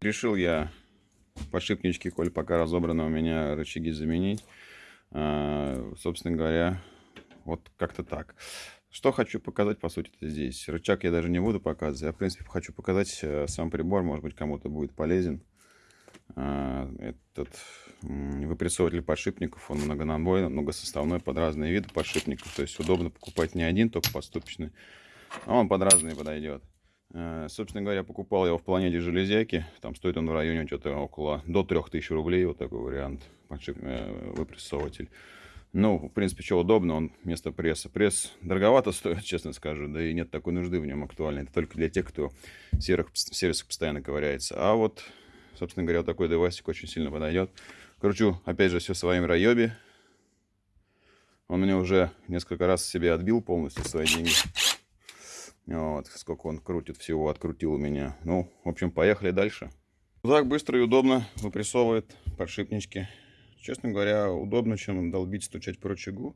решил я подшипнички, коль пока разобраны у меня рычаги заменить. А, собственно говоря, вот как-то так. Что хочу показать, по сути, здесь. Рычаг я даже не буду показывать. Я, в принципе, хочу показать э, сам прибор. Может быть, кому-то будет полезен. А, этот выпрессователь подшипников, он многонабойный, многосоставной под разные виды подшипников. То есть удобно покупать не один, только подступочный. А он под разные подойдет. Э, собственно говоря, покупал его в планете железяки. Там стоит он в районе что-то около до 3000 рублей. Вот такой вариант э, выпрессователь. Ну, в принципе, что удобно, он вместо пресса. Пресс дороговато стоит, честно скажу, да и нет такой нужды в нем актуальной. Это только для тех, кто в серых, в сервисах постоянно ковыряется. А вот, собственно говоря, такой девайсик очень сильно подойдет. Кручу, опять же, все в своем райобе. Он мне уже несколько раз себе отбил полностью свои деньги. Вот, сколько он крутит всего, открутил у меня. Ну, в общем, поехали дальше. Так быстро и удобно выпрессовывает подшипнички. Честно говоря, удобно, чем долбить, стучать по рычагу.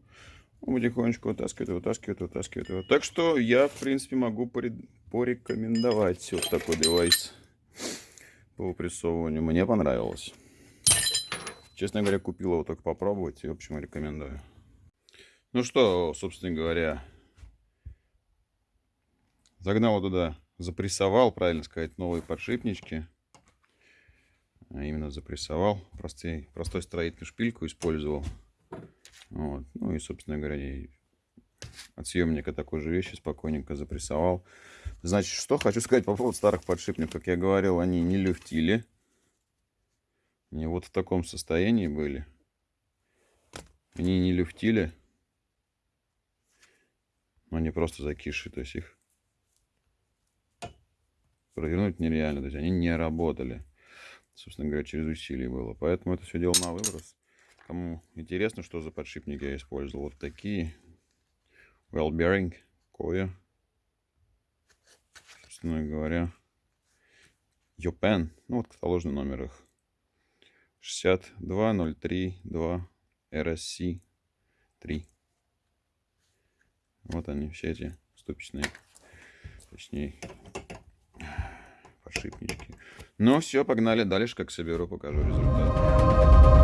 Он потихонечку вытаскивает, вытаскивает, вытаскивает. Так что я, в принципе, могу порекомендовать вот такой девайс по выпрессовыванию. Мне понравилось. Честно говоря, купил его только попробовать и, в общем, рекомендую. Ну что, собственно говоря, Загнал туда, запрессовал, правильно сказать, новые подшипнички. А именно запрессовал. Простой, простой строительную шпильку использовал. Вот. Ну и, собственно говоря, от съемника такой же вещи спокойненько запрессовал. Значит, что хочу сказать по поводу старых подшипников. Как я говорил, они не люфтили. Они вот в таком состоянии были. Они не люфтили. Они просто закиши. То есть их провернуть нереально. То есть они не работали. Собственно говоря, через усилие было. Поэтому это все дело на выброс. Кому интересно, что за подшипники я использовал. Вот такие. Well bearing. Коя. Собственно говоря. Йопен. Ну вот каталожный номер их. 62032 RSC 3. Вот они, все эти ступичные, точнее, подшипнички. Ну все, погнали дальше, как соберу, покажу результат.